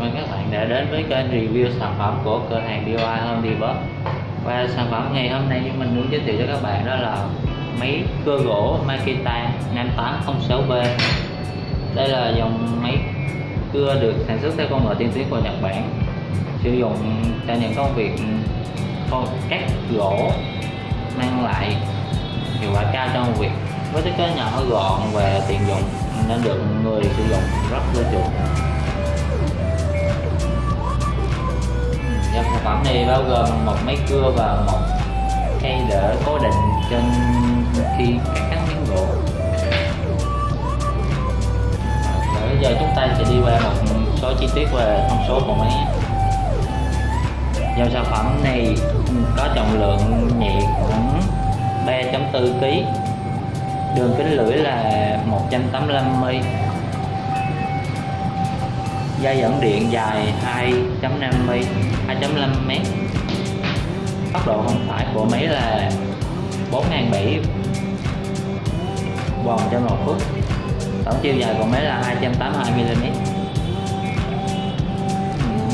cảm ơn các bạn đã đến với kênh review sản phẩm của cửa hàng DIY Home Depot. Và sản phẩm ngày hôm nay mình muốn giới thiệu cho các bạn đó là máy cưa gỗ Makita 5806B Đây là dòng máy cưa được sản xuất theo công nghệ tiên tiến của Nhật Bản, Sử dụng cho những công việc cắt gỗ, mang lại hiệu quả cao trong việc với thiết kế nhỏ gọn và tiện dụng, nên được người sử dụng rất ưa chuộng dòng sản phẩm này bao gồm một máy cưa và một cây đỡ cố định trên khi cắt miếng gỗ. Bây giờ chúng ta sẽ đi qua một số chi tiết về thông số của máy. Dòng sản phẩm này có trọng lượng nhẹ khoảng 3.4 kg đường kính lưỡi là 185 mm dây dẫn điện dài 2.5 m 2.5 m tốc độ không phải của máy là 4.700 vòng trên một phút. Tổng chiều dài của máy là 282 mm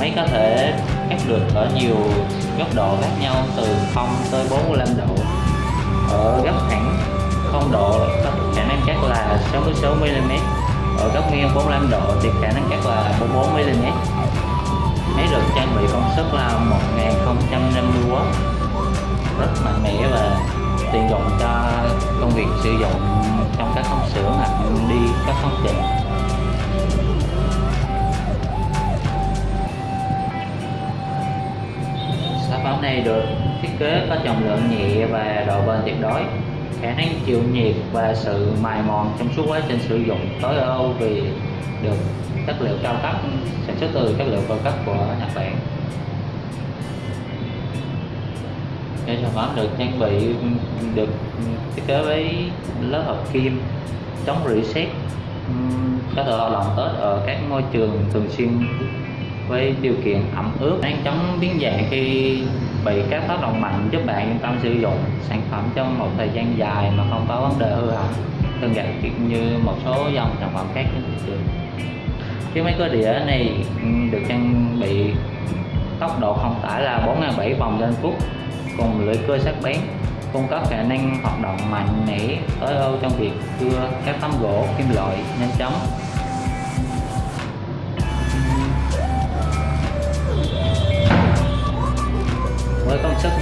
máy có thể cắt được ở nhiều góc độ khác nhau, từ 0 tới 45 độ. Ở góc thẳng 0 độ, có khả năng cắt là 66 mm ở góc nghiêng 45 độ thì khả năng cắt là 44 mm máy được trang bị công suất là 1050W rất mạnh mẽ và tiện dụng cho công việc sử dụng trong các công xưởng hoặc đi các công trình. Sản phẩm này được thiết kế có trọng lượng nhẹ và độ bền tuyệt đối khả năng chịu nhiệt và sự mài mòn trong suốt quá trình sử dụng tối ưu vì được chất liệu cao cấp, sản xuất từ chất liệu cao cấp của Nhật Bản. Cái sản phẩm được trang bị, được thiết kế với lớp hợp kim, chống rỉ sét, có thể hoạt động tốt ở các môi trường thường xuyên với điều kiện ẩm ướt. Đang chống biến dạng khi bị các tác động mạnh giúp bạn yên tâm sử dụng sản phẩm trong một thời gian dài mà không có vấn đề hư hỏng. Tương tự như một số dòng sản phẩm khác trên thị trường. Chiếc máy cơ đĩa này ừ, được trang bị tốc độ không tải là 4.700 vòng trên phút, cùng lưỡi cưa sắc bén, cung cấp khả năng hoạt động mạnh mẽ, tối ưu trong việc cưa các tấm gỗ kim loại nhanh chóng. Công suất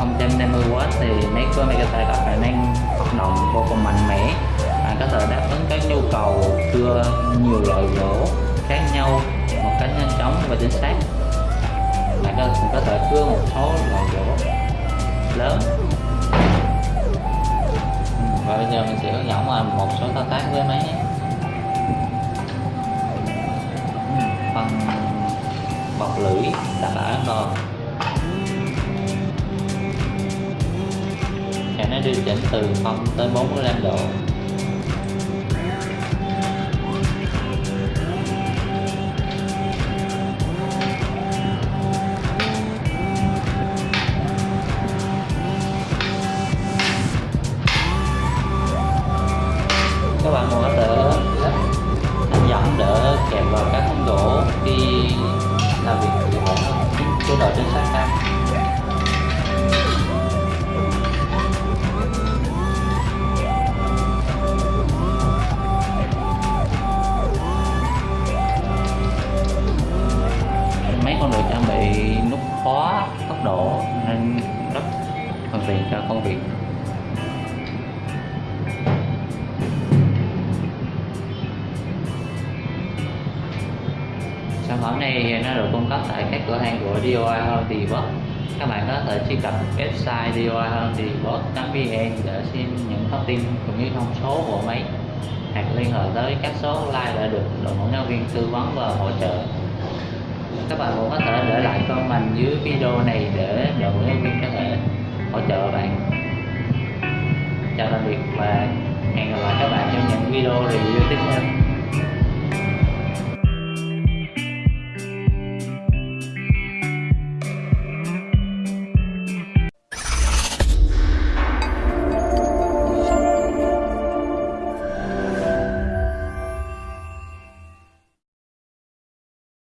1050W thì máy cưa có khả năng hoạt động vô cùng mạnh mẽ. Bạn có thể đáp ứng các nhu cầu cưa nhiều loại gỗ khác nhau một cách nhanh chóng và chính xác. Bạn có, có thể cưa một số loại gỗ lớn. Ừ, và bây giờ mình sẽ hướng dẫn một số thao tác với máy nhé. Ừ, phần bọc lưỡi đặt ở an toàn nó điều chỉnh từ 0 tới 45 độ. Các bạn muốn đỡ, anh dẫn đỡ kèm vào các thông gỗ khi làm việc thì quả chế độ chính xác cao. Thuận cho à, công việc. Sản phẩm này nó được cung cấp tại các cửa hàng của DIY Home Depot các bạn có thể truy cập website DIYHomeDepot.vn để xem những thông tin cũng như thông số của máy, hoặc liên hệ tới các số hotline đã được đội ngũ nhân viên tư vấn và hỗ trợ. Các bạn cũng có thể để lại comment dưới video này để đội ngũ nhân viên có thể hỗ trợ bạn. Chào tạm biệt và hẹn gặp lại các bạn trong những video review tiếp theo.